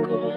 Desde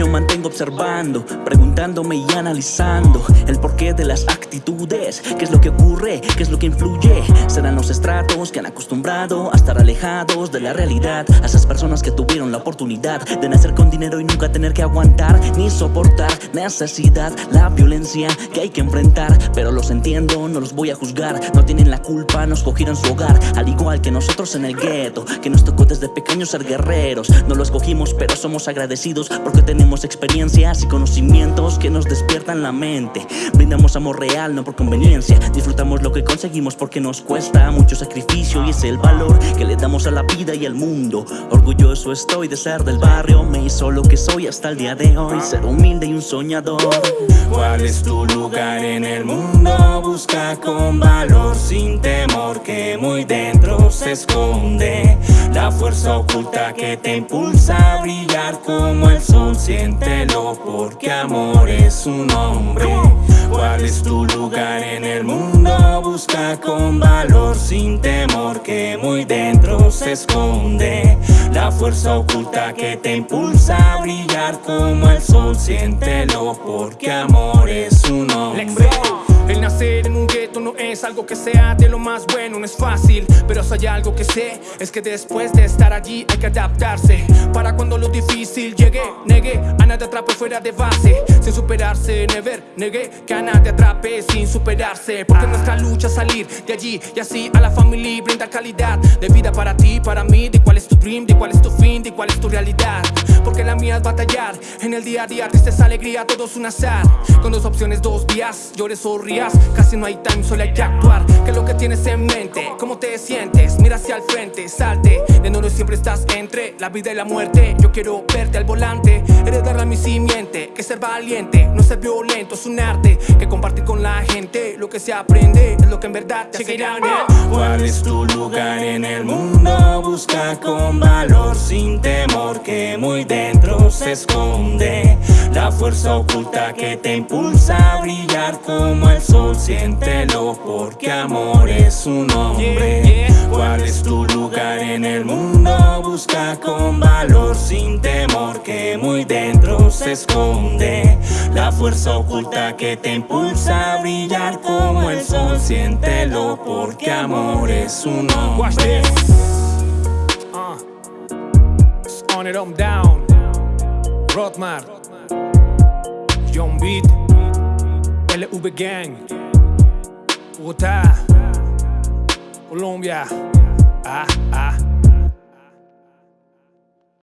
niño mantengo observando, preguntándome y analizando el porqué de las actitudes, qué es lo que ocurre, qué es lo que influye. Serán los estratos que han acostumbrado a estar alejados de la realidad, a esas personas que tuvieron la oportunidad de nacer con dinero y nunca tener que aguantar ni soportar necesidad, la violencia que hay que enfrentar. Pero los entiendo, no los voy a juzgar, no tienen la culpa, nos cogieron su hogar, al igual que nosotros en el gueto, que nos tocó desde pequeños ser guerreros. No lo escogimos, pero somos agradecidos porque tenemos experiencias y conocimientos que nos despiertan la mente. Brindamos amor real, no por conveniencia. Disfrutamos lo que conseguimos porque nos cuesta mucho sacrificio Y es el valor que le damos a la vida y al mundo. Orgulloso estoy de ser del barrio Me hizo lo que soy hasta el día de hoy. Ser humilde y un soñador. ¿Cuál es tu lugar en el mundo? Busca con valor sin temor que muy dentro se esconde. La fuerza oculta que te impulsa a brillar como el sol. Siéntelo porque amor es un hombre. ¿Cuál es tu lugar en el mundo? Busca con valor sin temor que muy dentro se esconde. La fuerza oculta que te impulsa a brillar como el sol. Siéntelo porque amor es un hombre el nacer en un gueto no es algo que sea de lo más bueno, no es fácil Pero si hay algo que sé, es que después de estar allí hay que adaptarse. Para cuando lo difícil llegue, negué A nadie atrape fuera de base. Sin superarse, never, negué Que a nadie atrape sin superarse. Porque nuestra lucha es salir de allí Y así a la familia brinda calidad De vida para ti, para mí. De cuál es tu dream, de cuál es tu fin, de cuál es tu realidad Porque la mía es batallar. En el día a día, tristeza, alegría, todo es un azar. Con dos opciones, dos vías, llores o rías. Casi no hay time, solo hay que actuar. ¿Qué es lo que tienes en mente? ¿Cómo te sientes? Mira hacia el frente, salte. De nuevo siempre estás entre la vida y la muerte. Yo quiero verte al volante. Heredarle a mi simiente. Que ser valiente, no ser violento. Es un arte que compartir con la gente Lo que se aprende. Es lo que en verdad te hace ¿Cuál es tu lugar en el mundo? Busca con valor sin temor Que muy dentro se esconde. La fuerza oculta que te impulsa a brillar como el sol Siéntelo porque amor es un hombre ¿Cuál es tu lugar en el mundo? Busca con valor sin temor que muy dentro se esconde. La fuerza oculta que te impulsa a brillar como el sol Siéntelo porque amor es un hombre It on down. Rotmar John Beat. LV Gang. Bogotá Colombia. Ah, ah